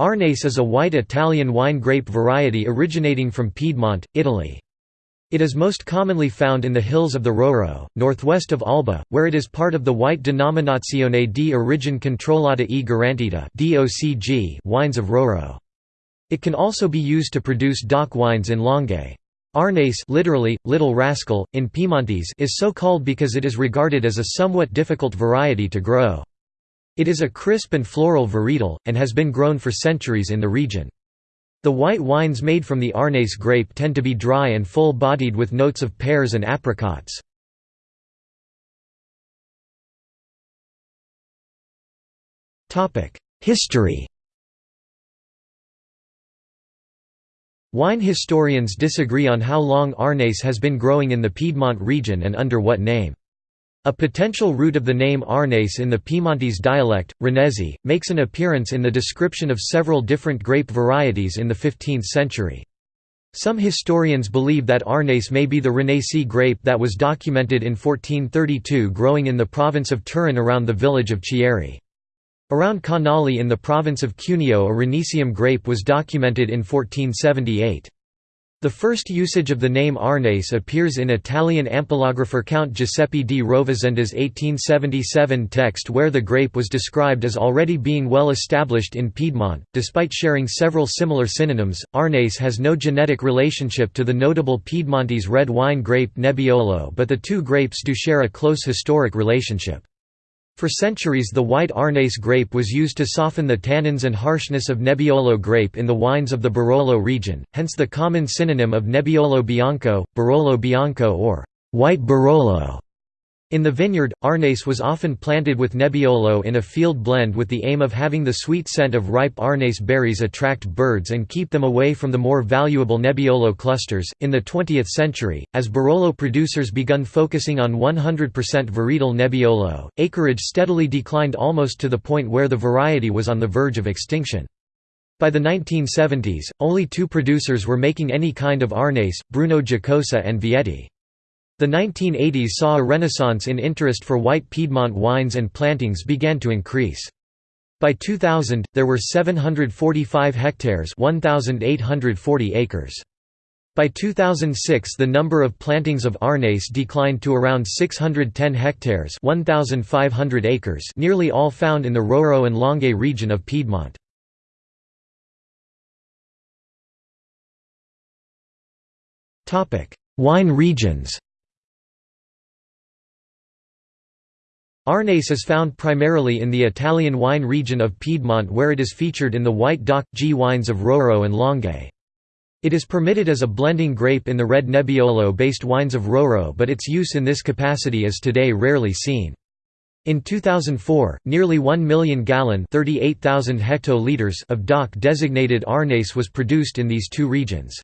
Arneis is a white Italian wine grape variety originating from Piedmont, Italy. It is most commonly found in the hills of the Roero, northwest of Alba, where it is part of the White Denominazione di Origine Controllata e Garantita wines of Roero. It can also be used to produce DOC wines in Langhe. Arneis literally, little rascal, in Piemontese is so called because it is regarded as a somewhat difficult variety to grow. It is a crisp and floral varietal, and has been grown for centuries in the region. The white wines made from the Arneis grape tend to be dry and full-bodied with notes of pears and apricots. History Wine historians disagree on how long Arneis has been growing in the Piedmont region and under what name. A potential root of the name Arneis in the Piemontese dialect, Renesi, makes an appearance in the description of several different grape varieties in the 15th century. Some historians believe that Arneis may be the Renesi grape that was documented in 1432 growing in the province of Turin around the village of Chieri. Around Canale in the province of Cuneo a Renesium grape was documented in 1478. The first usage of the name Arneis appears in Italian ampelographer Count Giuseppe di Rovasenda's 1877 text where the grape was described as already being well established in Piedmont. Despite sharing several similar synonyms, Arneis has no genetic relationship to the notable Piedmontese red wine grape Nebbiolo but the two grapes do share a close historic relationship. For centuries the white Arneis grape was used to soften the tannins and harshness of Nebbiolo grape in the wines of the Barolo region, hence the common synonym of Nebbiolo Bianco, Barolo Bianco or white Barolo. In the vineyard, Arneis was often planted with Nebbiolo in a field blend with the aim of having the sweet scent of ripe Arneis berries attract birds and keep them away from the more valuable Nebbiolo clusters. In the 20th century, as Barolo producers begun focusing on 100% varietal Nebbiolo, acreage steadily declined almost to the point where the variety was on the verge of extinction. By the 1970s, only two producers were making any kind of Arneis, Bruno Giacosa and Vietti. The 1980s saw a renaissance in interest for white Piedmont wines and plantings began to increase. By 2000, there were 745 hectares 1,840 acres. By 2006 the number of plantings of Arneis declined to around 610 hectares 1,500 acres nearly all found in the Roero and Langhe region of Piedmont. Wine regions Arneis is found primarily in the Italian wine region of Piedmont where it is featured in the white DOC G wines of Roero and Langhe. It is permitted as a blending grape in the red Nebbiolo-based wines of Roero but its use in this capacity is today rarely seen. In 2004, nearly 1 million gallon hectoliters of DOC-designated Arneis was produced in these two regions.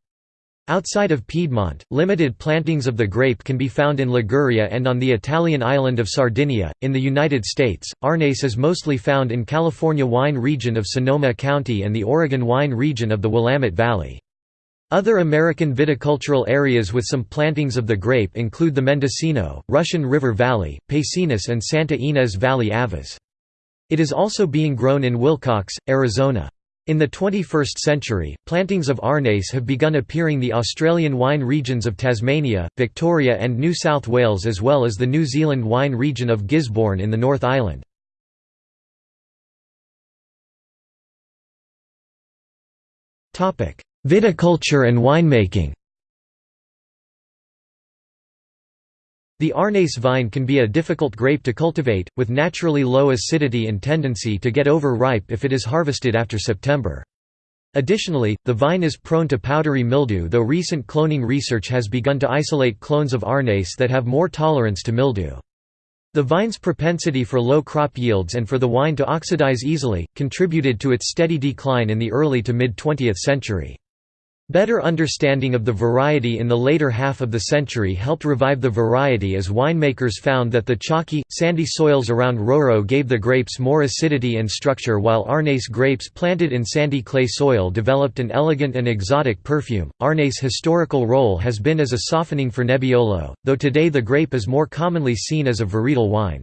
Outside of Piedmont, limited plantings of the grape can be found in Liguria and on the Italian island of Sardinia. In the United States, Arneis is mostly found in California wine region of Sonoma County and the Oregon wine region of the Willamette Valley. Other American viticultural areas with some plantings of the grape include the Mendocino, Russian River Valley, Pacenes and Santa Ynez Valley Avas. It is also being grown in Willcox, Arizona. In the 21st century, plantings of Arneis have begun appearing the Australian wine regions of Tasmania, Victoria and New South Wales as well as the New Zealand wine region of Gisborne in the North Island. Viticulture and winemaking The Arneis vine can be a difficult grape to cultivate, with naturally low acidity and tendency to get over-ripe if it is harvested after September. Additionally, the vine is prone to powdery mildew though recent cloning research has begun to isolate clones of Arneis that have more tolerance to mildew. The vine's propensity for low crop yields and for the wine to oxidize easily, contributed to its steady decline in the early to mid-20th century. Better understanding of the variety in the later half of the century helped revive the variety as winemakers found that the chalky, sandy soils around Roero gave the grapes more acidity and structure while Arneis grapes planted in sandy clay soil developed an elegant and exotic perfume. Arneis' historical role has been as a softening for Nebbiolo, though today the grape is more commonly seen as a varietal wine.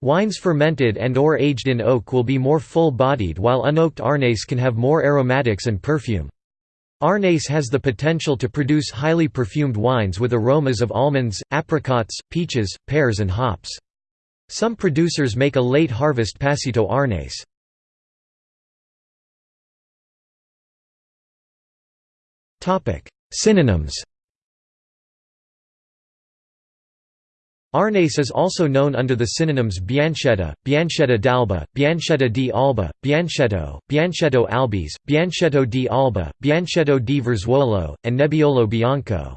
Wines fermented and or aged in oak will be more full-bodied while unoaked Arneis can have more aromatics and perfume. Arneis has the potential to produce highly perfumed wines with aromas of almonds, apricots, peaches, pears and hops. Some producers make a late harvest Passito Arneis. Synonyms Arneis is also known under the synonyms Bianchetta, Bianchetta d'Alba, Bianchetta di Alba, Biancetto, Biancetto albis, Biancetto di Alba, Biancetto di Verzuolo, and Nebbiolo bianco.